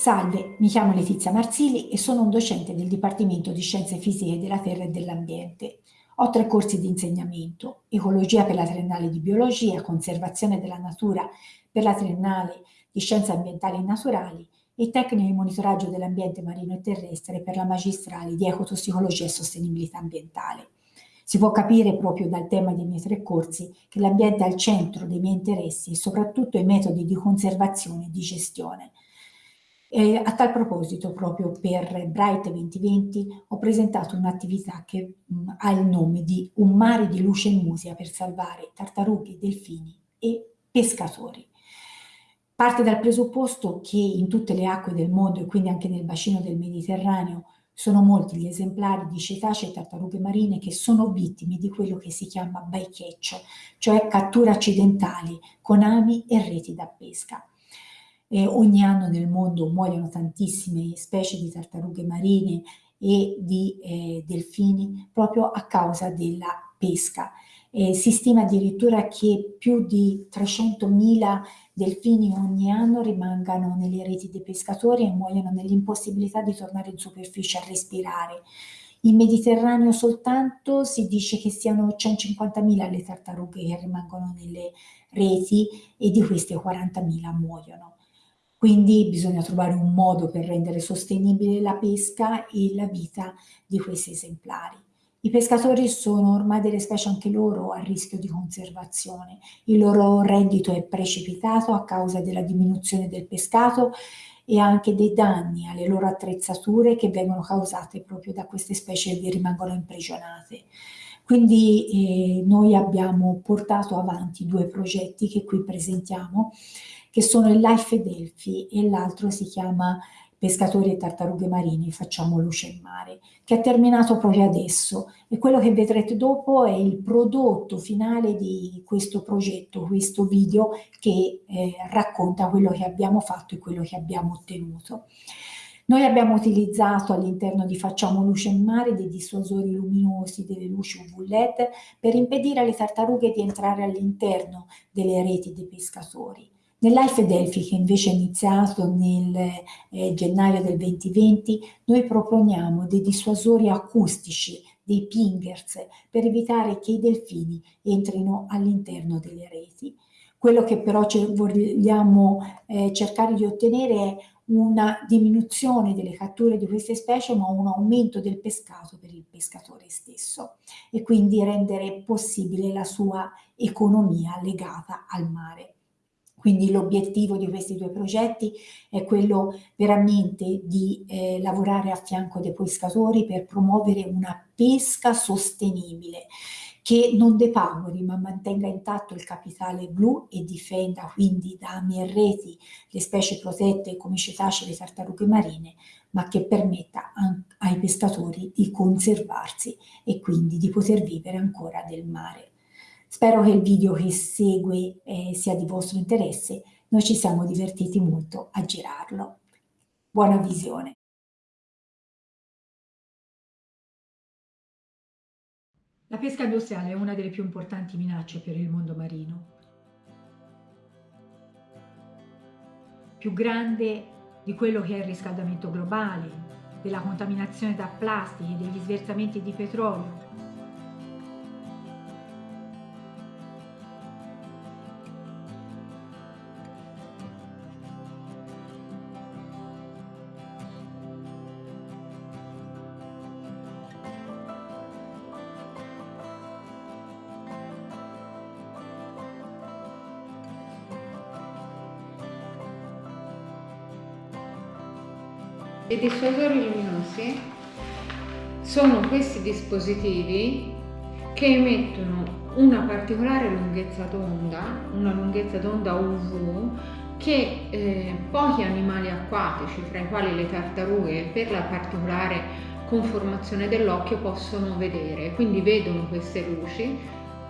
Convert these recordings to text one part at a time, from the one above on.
Salve, mi chiamo Letizia Marzilli e sono un docente del Dipartimento di Scienze Fisiche della Terra e dell'Ambiente. Ho tre corsi di insegnamento, Ecologia per la triennale di Biologia, Conservazione della Natura per la triennale di Scienze Ambientali e Naturali e Tecniche di monitoraggio dell'ambiente marino e terrestre per la magistrale di Ecotossicologia e Sostenibilità Ambientale. Si può capire proprio dal tema dei miei tre corsi che l'ambiente è al centro dei miei interessi e soprattutto i metodi di conservazione e di gestione. E a tal proposito, proprio per Bright 2020, ho presentato un'attività che mh, ha il nome di Un mare di luce e musica per salvare tartarughe, delfini e pescatori. Parte dal presupposto che in tutte le acque del mondo e quindi anche nel bacino del Mediterraneo sono molti gli esemplari di cetacei e tartarughe marine che sono vittime di quello che si chiama bycatch, cioè catture accidentali con ami e reti da pesca. Eh, ogni anno nel mondo muoiono tantissime specie di tartarughe marine e di eh, delfini proprio a causa della pesca. Eh, si stima addirittura che più di 300.000 delfini ogni anno rimangano nelle reti dei pescatori e muoiono nell'impossibilità di tornare in superficie a respirare. In Mediterraneo soltanto si dice che siano 150.000 le tartarughe che rimangono nelle reti e di queste 40.000 muoiono. Quindi bisogna trovare un modo per rendere sostenibile la pesca e la vita di questi esemplari. I pescatori sono ormai delle specie anche loro a rischio di conservazione. Il loro reddito è precipitato a causa della diminuzione del pescato e anche dei danni alle loro attrezzature che vengono causate proprio da queste specie che rimangono imprigionate. Quindi eh, noi abbiamo portato avanti due progetti che qui presentiamo che sono il Life Delphi e l'altro si chiama Pescatori e tartarughe marini, facciamo luce in mare, che è terminato proprio adesso e quello che vedrete dopo è il prodotto finale di questo progetto, questo video che eh, racconta quello che abbiamo fatto e quello che abbiamo ottenuto. Noi abbiamo utilizzato all'interno di Facciamo Luce in Mare dei dissuasori luminosi, delle luci UV LED, per impedire alle tartarughe di entrare all'interno delle reti dei pescatori. Nell'Alfe Delphi, che invece è iniziato nel eh, gennaio del 2020, noi proponiamo dei dissuasori acustici, dei pingers, per evitare che i delfini entrino all'interno delle reti. Quello che però vogliamo eh, cercare di ottenere è una diminuzione delle catture di queste specie, ma un aumento del pescato per il pescatore stesso e quindi rendere possibile la sua economia legata al mare. Quindi l'obiettivo di questi due progetti è quello veramente di eh, lavorare a fianco dei pescatori per promuovere una pesca sostenibile che non depagori ma mantenga intatto il capitale blu e difenda quindi da ami e reti le specie protette come i cetacei e le tartarughe marine, ma che permetta ai pescatori di conservarsi e quindi di poter vivere ancora del mare. Spero che il video che segue eh, sia di vostro interesse, noi ci siamo divertiti molto a girarlo. Buona visione! La pesca industriale è una delle più importanti minacce per il mondo marino. Più grande di quello che è il riscaldamento globale, della contaminazione da plastici, degli sversamenti di petrolio, I dissuasori luminosi sono questi dispositivi che emettono una particolare lunghezza d'onda, una lunghezza d'onda UV, che eh, pochi animali acquatici, fra i quali le tartarughe, per la particolare conformazione dell'occhio, possono vedere. Quindi vedono queste luci,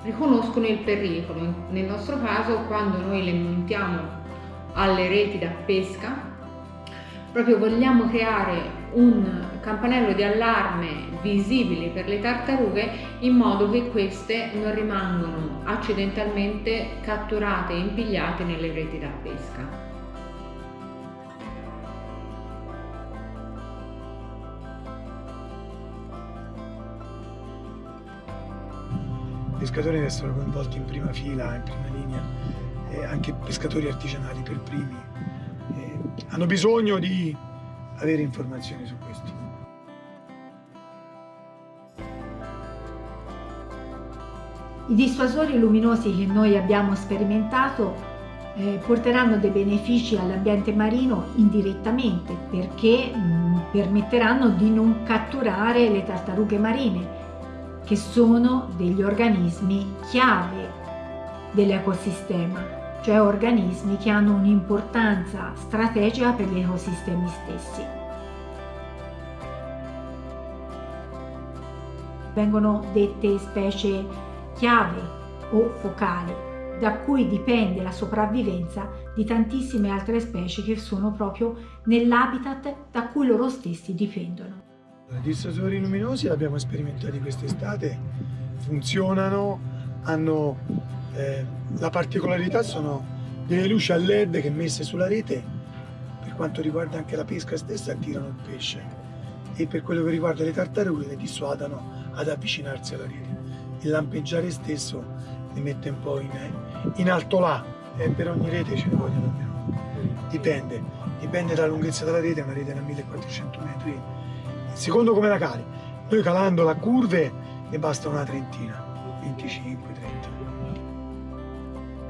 riconoscono il pericolo. Nel nostro caso, quando noi le montiamo alle reti da pesca, proprio vogliamo creare un campanello di allarme visibile per le tartarughe in modo che queste non rimangano accidentalmente catturate e impigliate nelle reti da pesca. I pescatori che sono coinvolti in prima fila, in prima linea, e anche pescatori artigianali per primi, hanno bisogno di avere informazioni su questo. I dissuasori luminosi che noi abbiamo sperimentato eh, porteranno dei benefici all'ambiente marino indirettamente perché mh, permetteranno di non catturare le tartarughe marine che sono degli organismi chiave dell'ecosistema, cioè organismi che hanno un'importanza strategica per gli ecosistemi stessi. Vengono dette specie chiave o focali, da cui dipende la sopravvivenza di tantissime altre specie che sono proprio nell'habitat da cui loro stessi dipendono. I dissosori luminosi li abbiamo sperimentati quest'estate, funzionano, hanno eh, la particolarità sono delle luci a led che messe sulla rete per quanto riguarda anche la pesca stessa attirano il pesce e per quello che riguarda le tartarughe le dissuadano ad avvicinarsi alla rete. Il lampeggiare stesso li mette un po' in, in alto là e per ogni rete ce ne vogliono almeno. Dipende, dipende dalla lunghezza della rete, una rete da 1400 metri secondo come la cali. Noi calando la curve ne basta una trentina, 25, 30.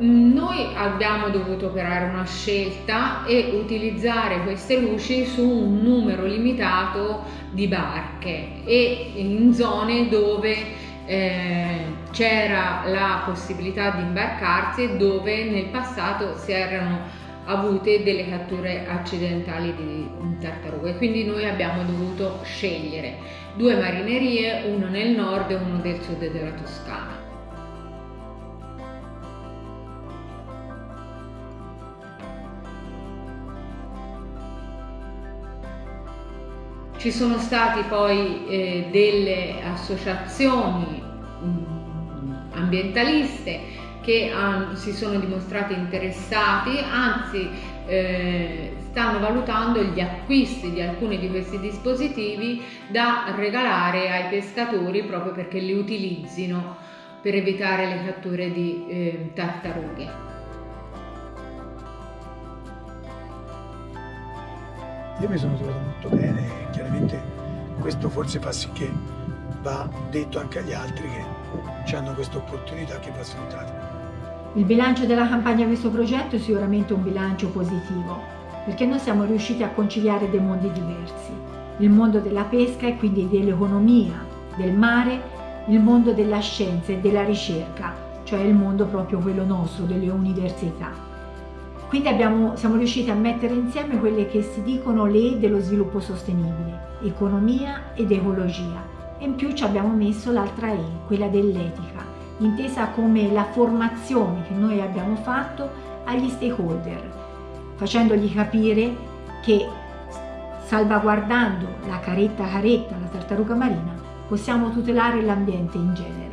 Noi abbiamo dovuto operare una scelta e utilizzare queste luci su un numero limitato di barche e in zone dove eh, c'era la possibilità di imbarcarsi e dove nel passato si erano avute delle catture accidentali di tartarughe. Quindi noi abbiamo dovuto scegliere due marinerie uno nel nord e uno del sud della Toscana ci sono stati poi eh, delle associazioni mh, mm, ambientaliste che hanno, si sono dimostrati interessati, anzi eh, stanno valutando gli acquisti di alcuni di questi dispositivi da regalare ai pescatori proprio perché li utilizzino per evitare le catture di eh, tartarughe. Io mi sono trovato molto bene e chiaramente questo forse fa sì che va detto anche agli altri che hanno questa opportunità che va sfruttata. Il bilancio della campagna questo progetto è sicuramente un bilancio positivo, perché noi siamo riusciti a conciliare dei mondi diversi. Il mondo della pesca e quindi dell'economia, del mare, il mondo della scienza e della ricerca, cioè il mondo proprio quello nostro, delle università. Quindi abbiamo, siamo riusciti a mettere insieme quelle che si dicono le dello sviluppo sostenibile, economia ed ecologia. E in più ci abbiamo messo l'altra E, quella dell'etica, intesa come la formazione che noi abbiamo fatto agli stakeholder, facendogli capire che salvaguardando la caretta caretta, la tartaruga marina, possiamo tutelare l'ambiente in genere.